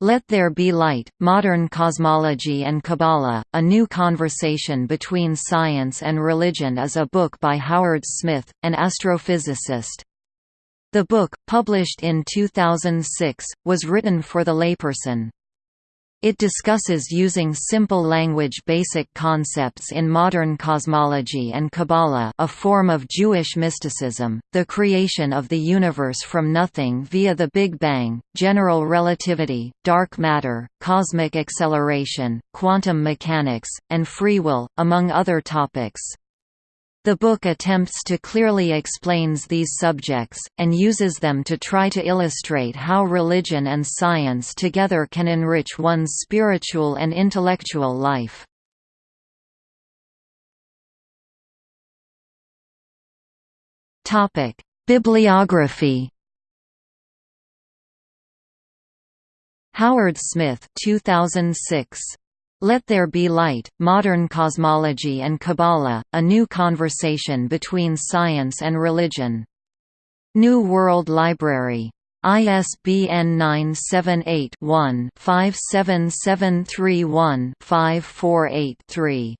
Let There Be Light, Modern Cosmology and Kabbalah, A New Conversation Between Science and Religion is a book by Howard Smith, an astrophysicist. The book, published in 2006, was written for the layperson. It discusses using simple language basic concepts in modern cosmology and Kabbalah a form of Jewish mysticism, the creation of the universe from nothing via the Big Bang, general relativity, dark matter, cosmic acceleration, quantum mechanics, and free will, among other topics. The book attempts to clearly explains these subjects, and uses them to try to illustrate how religion and science together can enrich one's spiritual and intellectual life. Bibliography Howard Smith 2006. Let There Be Light, Modern Cosmology and Kabbalah, A New Conversation Between Science and Religion. New World Library. ISBN 978 one 57731 5483